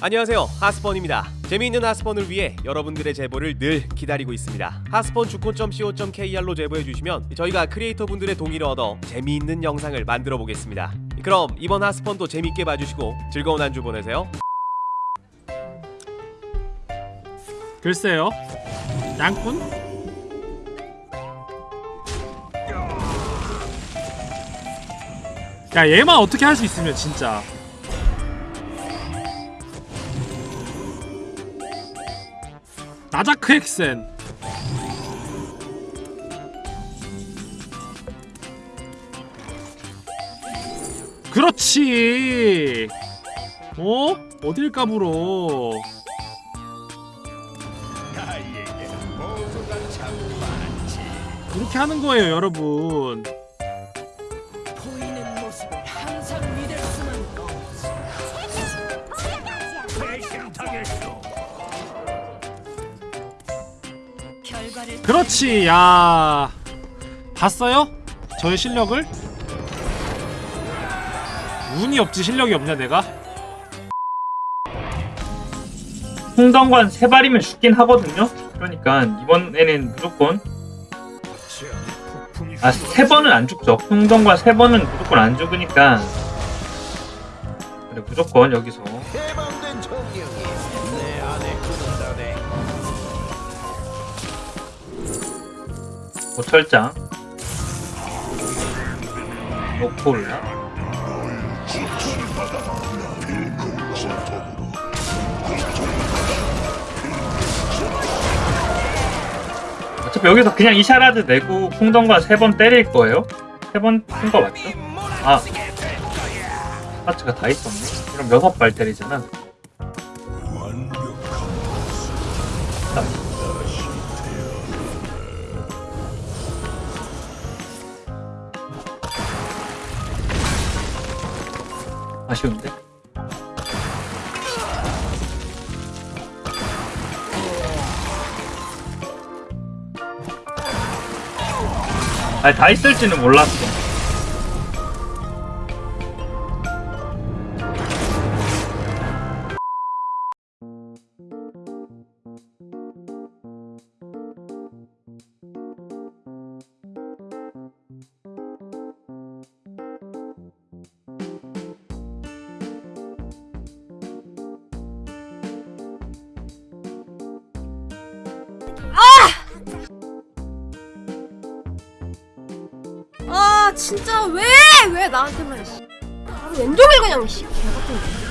안녕하세요. 하스펀입니다. 재미있는 하스펀을 위해 여러분들의 제보를 늘 기다리고 있습니다. 하스펀 주콘.co.kr로 제보해주시면 저희가 크리에이터 분들의 동의를 얻어 재미있는 영상을 만들어 보겠습니다. 그럼 이번 하스펀도 재밌게 봐주시고 즐거운 한 주 보내세요. 글쎄요. 양꾼? 야 얘만 어떻게 할 수 있으면 진짜 나자크 엑센 그렇지 어? 어딜 까불어 그렇게 하는 거예요 여러분 그렇지 야 봤어요? 저의 실력을? 운이 없지 실력이 없냐 내가? 홍정관 세 발이면 죽긴 하거든요. 그러니까 이번에는 무조건 아 세 번은 안 죽죠. 홍정관 세 번은 무조건 안 죽으니까 그래 무조건 여기서 고철장. 노폴라. 어차피 여기서 그냥 이샤라드 내고 풍덩과 세 번 때릴 거예요? 세 번 푼 거 맞죠? 아. 파츠가 다 있었네. 그럼 여섯 발 때리잖아 아쉬운데? 아니 다 있을지는 몰랐어 아 진짜 왜 왜 나한테만 씨. 바로 왼쪽을 그냥 씨 개같은 거.